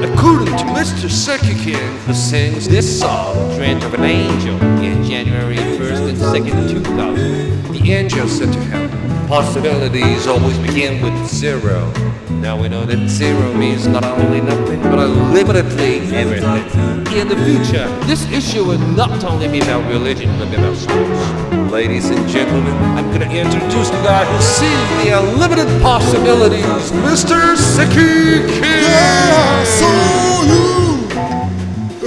According to Mr. Sekikin, who sings this song, Dreamt of an Angel, in January 1st and 2nd, 2000, the angel said to him, Possibilities always begin with zero. Now we know that zero means not only nothing, but deliberately in the future. This issue will not only be about religion, but about sports. Ladies and gentlemen, I'm going to introduce the guy who sees the unlimited possibilities, Mr. Siki King. Yeah, so you,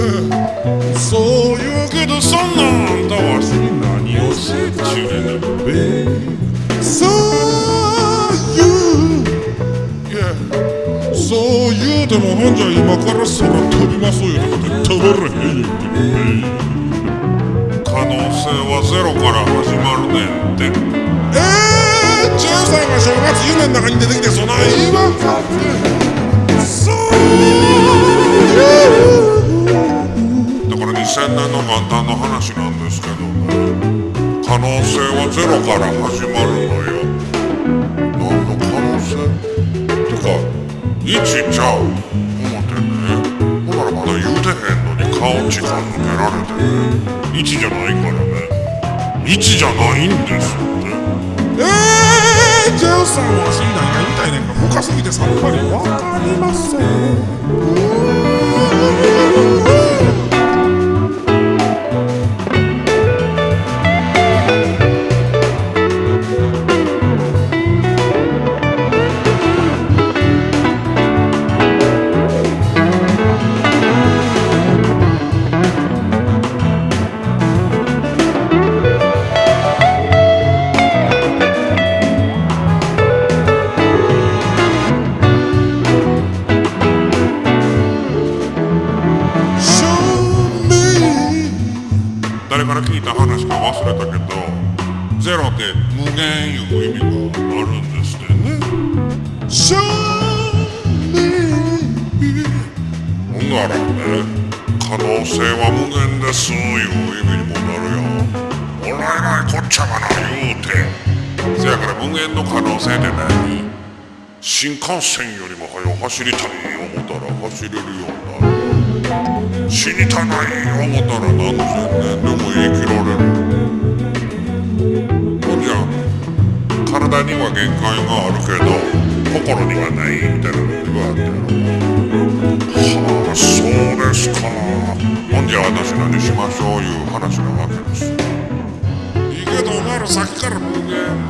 uh, so you get a son on the washing on your children the baby. So てもほんじゃ今から空飛びますよとかって飛ばれ。へんよって可能性はゼロから始まるねんって。えー、13が正月夢の中に出てきてそない言わんかってそうだ。から2000年の元旦の話なんですけど可能性はゼロから始まるのよ。1ちゃう。思ってねほらまだ言うてへんのに顔時間抜けられてね1じゃないからね。1じゃないんですって。えー、ジェウさんは死んだんや言いたいねんが深すぎてさっぱりわかりません誰から聞いた話か忘れたけどゼロって無限いう意味があるんですってね。Show me ほんならね可能性は無限ですいう意味にもなるよ。おらえないこっちゃがな言うて。せやから無限の可能性って何新幹線よりも速う走りたい思ったら走れるようになる。死にたない思ったら何千年でも生きられる。ほんじゃ体には限界があるけど心にはないみたいなのがあってはあそうですかほんじゃ私何しましょう。いう話なわけですいいけどお前らさっきから無限